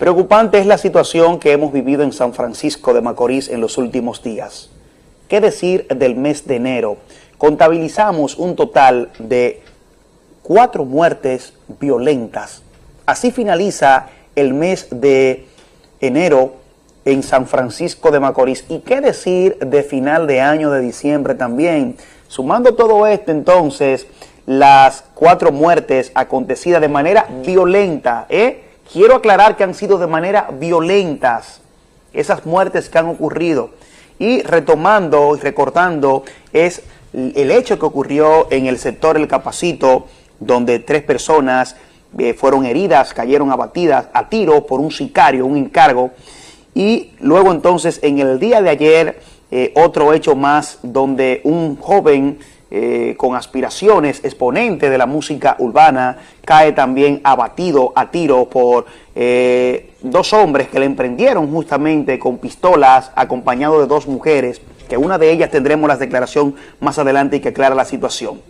Preocupante es la situación que hemos vivido en San Francisco de Macorís en los últimos días. ¿Qué decir del mes de enero? Contabilizamos un total de cuatro muertes violentas. Así finaliza el mes de enero en San Francisco de Macorís. ¿Y qué decir de final de año de diciembre también? Sumando todo esto entonces, las cuatro muertes acontecidas de manera violenta, ¿eh? Quiero aclarar que han sido de manera violentas esas muertes que han ocurrido. Y retomando y recortando es el hecho que ocurrió en el sector El Capacito, donde tres personas eh, fueron heridas, cayeron abatidas a tiro por un sicario, un encargo. Y luego entonces en el día de ayer, eh, otro hecho más donde un joven eh, con aspiraciones, exponente de la música urbana, cae también abatido a tiro por eh, dos hombres que le emprendieron justamente con pistolas, acompañado de dos mujeres, que una de ellas tendremos la declaración más adelante y que aclara la situación.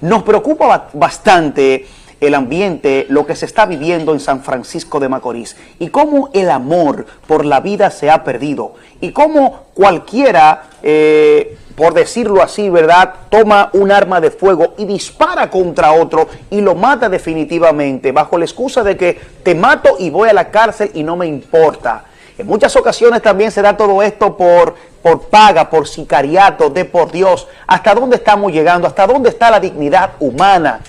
Nos preocupa bastante el ambiente, lo que se está viviendo en San Francisco de Macorís y cómo el amor por la vida se ha perdido y cómo cualquiera... Eh, por decirlo así, ¿verdad?, toma un arma de fuego y dispara contra otro y lo mata definitivamente bajo la excusa de que te mato y voy a la cárcel y no me importa. En muchas ocasiones también se da todo esto por, por paga, por sicariato, de por Dios. ¿Hasta dónde estamos llegando? ¿Hasta dónde está la dignidad humana?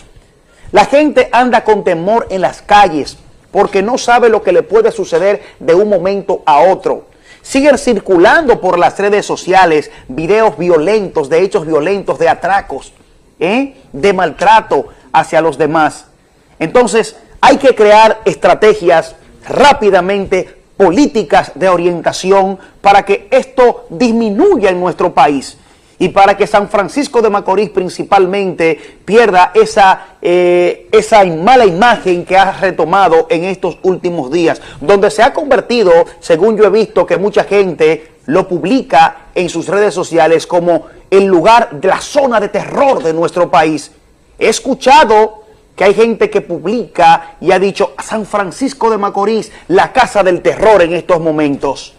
La gente anda con temor en las calles porque no sabe lo que le puede suceder de un momento a otro. Siguen circulando por las redes sociales videos violentos, de hechos violentos, de atracos, ¿eh? de maltrato hacia los demás. Entonces, hay que crear estrategias rápidamente, políticas de orientación para que esto disminuya en nuestro país y para que San Francisco de Macorís principalmente pierda esa, eh, esa mala imagen que ha retomado en estos últimos días, donde se ha convertido, según yo he visto que mucha gente lo publica en sus redes sociales como el lugar de la zona de terror de nuestro país. He escuchado que hay gente que publica y ha dicho San Francisco de Macorís, la casa del terror en estos momentos.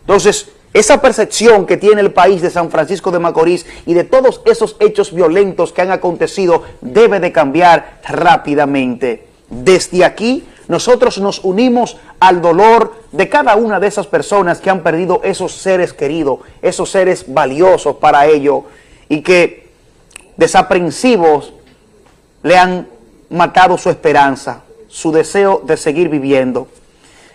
Entonces, esa percepción que tiene el país de San Francisco de Macorís y de todos esos hechos violentos que han acontecido debe de cambiar rápidamente. Desde aquí nosotros nos unimos al dolor de cada una de esas personas que han perdido esos seres queridos, esos seres valiosos para ellos y que desaprensivos le han matado su esperanza, su deseo de seguir viviendo.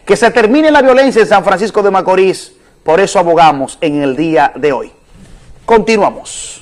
Que se termine la violencia en San Francisco de Macorís, por eso abogamos en el día de hoy. Continuamos.